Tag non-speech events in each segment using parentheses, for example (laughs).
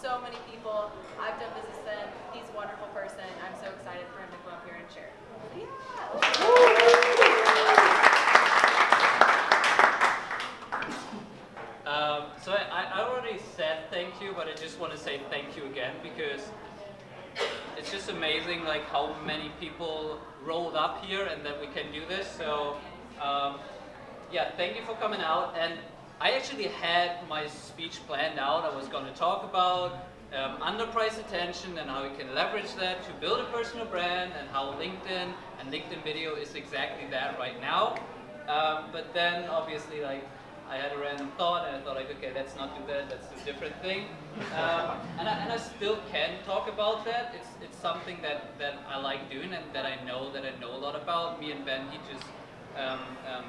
so many people. I've done business with him. He's a wonderful person. I'm so excited for him to come up here and share. Yeah. Um, so I, I already said thank you, but I just want to say thank you again because it's just amazing like how many people rolled up here and that we can do this. So um, yeah, thank you for coming out. And I actually had my speech planned out. I was going to talk about um, underpriced attention and how you can leverage that to build a personal brand and how LinkedIn and LinkedIn video is exactly that right now. Um, but then obviously like I had a random thought and I thought like, okay, let's not do that, do a different thing. Um, and, I, and I still can talk about that. It's, it's something that, that I like doing and that I know that I know a lot about. Me and Ben, he just um, um,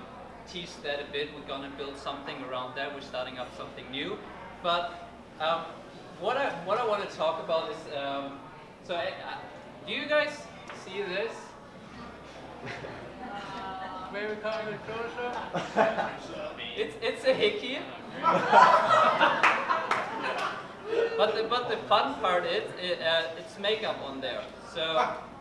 teased that a bit. We're gonna build something around that. We're starting up something new. But um, what I what I want to talk about is um, so I, I, do you guys see this? (laughs) Maybe coming closer. (laughs) it's it's a hickey. (laughs) but the but the fun part is it, uh, it's makeup on there. So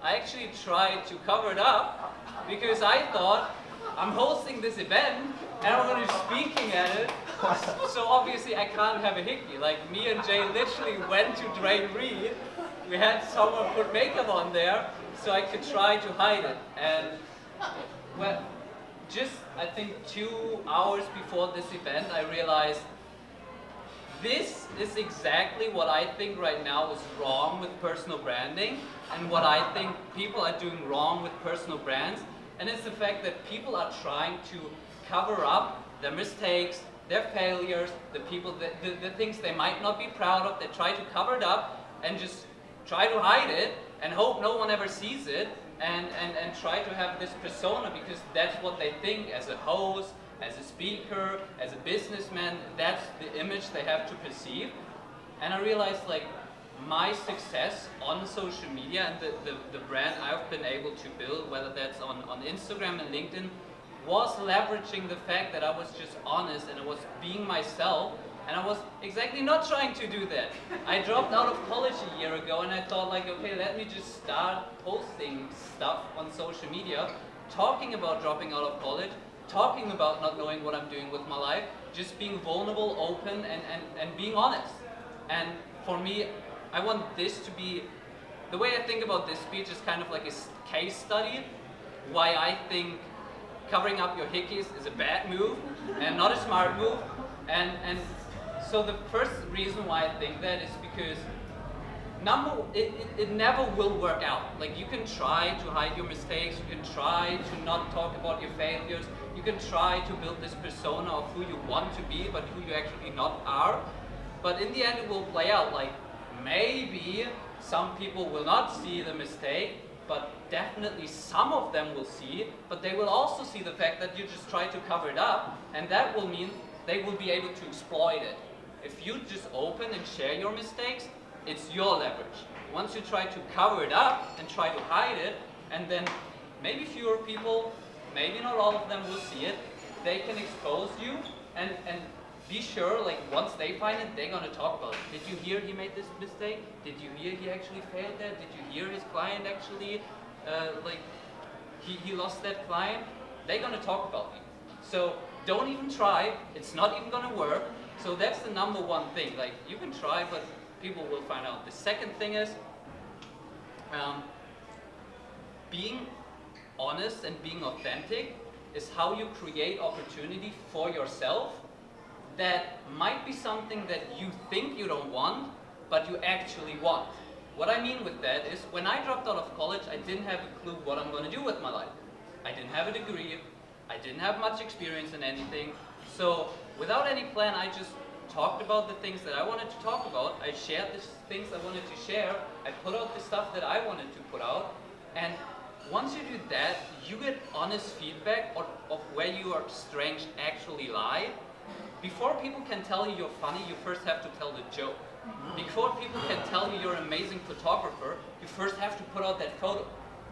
I actually tried to cover it up because I thought I'm hosting this event and I'm going to be speaking at it. (laughs) So obviously I can't have a hickey. Like me and Jay literally went to Duane Reade. We had someone put makeup on there so I could try to hide it. And well, just I think two hours before this event I realized this is exactly what I think right now is wrong with personal branding and what I think people are doing wrong with personal brands and it's the fact that people are trying to cover up their mistakes, their failures, the people, the, the, the things they might not be proud of, they try to cover it up and just try to hide it and hope no one ever sees it and, and, and try to have this persona because that's what they think as a host, as a speaker, as a businessman, that's the image they have to perceive. And I realized like my success on social media and the, the, the, brand I've been able to build, whether that's on, on Instagram and LinkedIn, was leveraging the fact that I was just honest and I was being myself and I was exactly not trying to do that. I dropped out of college a year ago and I thought like, okay, let me just start posting stuff on social media, talking about dropping out of college, talking about not knowing what I'm doing with my life, just being vulnerable, open, and, and, and being honest. And for me, I want this to be, the way I think about this speech is kind of like a case study, why I think covering up your hickeys is a bad move and not a smart move. And, and so the first reason why I think that is because number, it, it, it, never will work out. Like you can try to hide your mistakes, you can try to not talk about your failures, you can try to build this persona of who you want to be, but who you actually not are. But in the end it will play out like maybe some people will not see the mistake, but definitely some of them will see, it, but they will also see the fact that you just try to cover it up, and that will mean they will be able to exploit it. If you just open and share your mistakes, it's your leverage. Once you try to cover it up and try to hide it, and then maybe fewer people, maybe not all of them will see it, they can expose you and, and be sure, like, once they find it, they're gonna talk about it. Did you hear he made this mistake? Did you hear he actually failed that? Did you hear his client actually, uh, like, he, he lost that client? They're gonna talk about you. So don't even try. It's not even gonna work. So that's the number one thing. Like, you can try, but people will find out. The second thing is, um, being honest and being authentic is how you create opportunity for yourself that might be something that you think you don't want, but you actually want. What I mean with that is, when I dropped out of college, I didn't have a clue what I'm going to do with my life. I didn't have a degree, I didn't have much experience in anything, so without any plan, I just talked about the things that I wanted to talk about, I shared the things I wanted to share, I put out the stuff that I wanted to put out, and once you do that, you get honest feedback of, of where your strengths actually lie, before people can tell you you're funny, you first have to tell the joke. Before people can tell you you're an amazing photographer, you first have to put out that photo.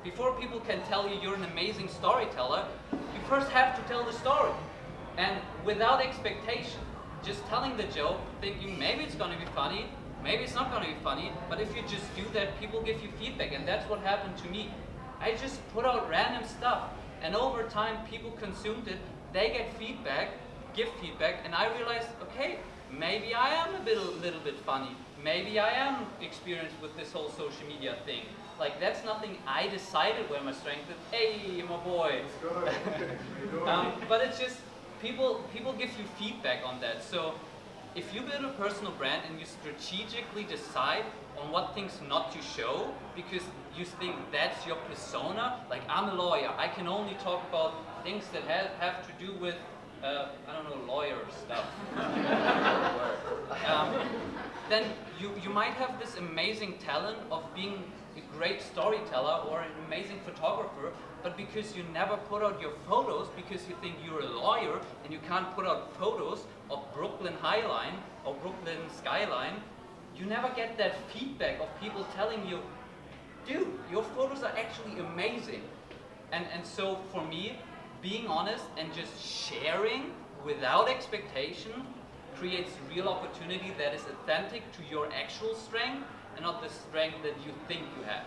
Before people can tell you you're an amazing storyteller, you first have to tell the story. And without expectation, just telling the joke, thinking maybe it's going to be funny, maybe it's not gonna be funny, but if you just do that, people give you feedback, and that's what happened to me. I just put out random stuff, and over time, people consumed it, they get feedback, give feedback, and I realized, okay, maybe I am a bit, little bit funny. Maybe I am experienced with this whole social media thing. Like that's nothing I decided where my strength is. Hey, my boy. (laughs) um, but it's just people people give you feedback on that. So if you build a personal brand and you strategically decide on what things not to show because you think that's your persona, like I'm a lawyer, I can only talk about things that have, have to do with uh, I don't know, lawyer stuff. um, then you, you might have this amazing talent of being a great storyteller or an amazing photographer, but because you never put out your photos because you think you're a lawyer and you can't put out photos of Brooklyn Highline or Brooklyn Skyline, you never get that feedback of people telling you, dude, your photos are actually amazing. And, and so for me, being honest and just sharing without expectation creates real opportunity that is authentic to your actual strength and not the strength that you think you have.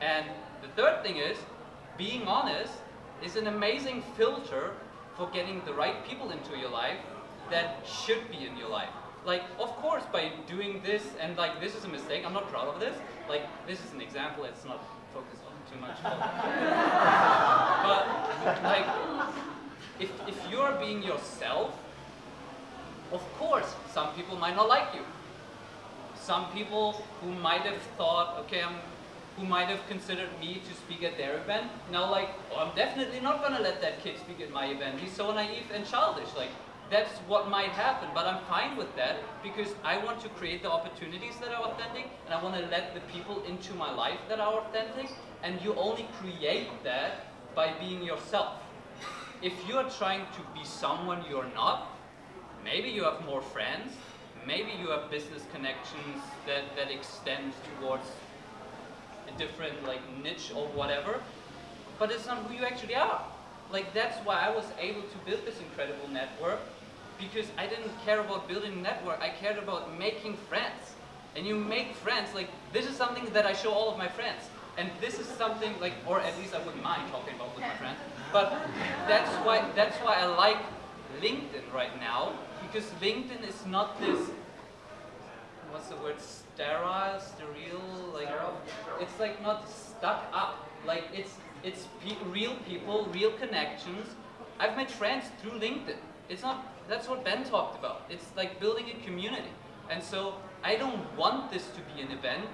And the third thing is, being honest is an amazing filter for getting the right people into your life that should be in your life. Like, of course, by doing this, and like, this is a mistake, I'm not proud of this. Like, this is an example, it's not focused on too much. but, like, if, if you're being yourself, of course, some people might not like you. Some people who might have thought, okay, I'm, who might have considered me to speak at their event, now like, oh, I'm definitely not gonna let that kid speak at my event. He's so naive and childish. Like, that's what might happen, but I'm fine with that because I want to create the opportunities that are authentic and I want to let the people into my life that are authentic and you only create that by being yourself. If you're trying to be someone you're not, maybe you have more friends, maybe you have business connections that, that extend towards a different like niche or whatever, but it's not who you actually are. Like that's why I was able to build this incredible network because I didn't care about building a network, I cared about making friends. And you make friends, like this is something that I show all of my friends. And this is something like, or at least I wouldn't mind talking about with my friends. But that's why that's why I like LinkedIn right now because LinkedIn is not this what's the word sterile, sterile, like it's like not stuck up. Like it's it's pe real people, real connections. I've made friends through LinkedIn. It's not that's what Ben talked about. It's like building a community. And so I don't want this to be an event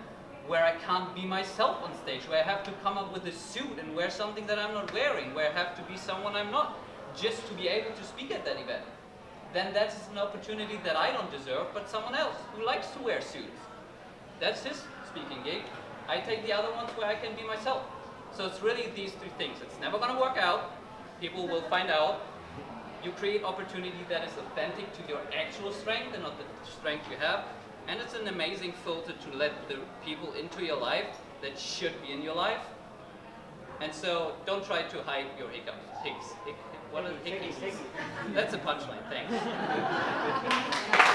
where I can't be myself on stage, where I have to come up with a suit and wear something that I'm not wearing, where I have to be someone I'm not, just to be able to speak at that event. Then that's an opportunity that I don't deserve, but someone else who likes to wear suits. That's his speaking gig. I take the other ones where I can be myself. So it's really these three things. It's never going to work out. People will find out. You create opportunity that is authentic to your actual strength and not the strength you have. And it's an amazing filter to let the people into your life that should be in your life. And so don't try to hide your hiccups. Hicks. Hic, what are hickeys? (laughs) That's a punchline, thanks. (laughs)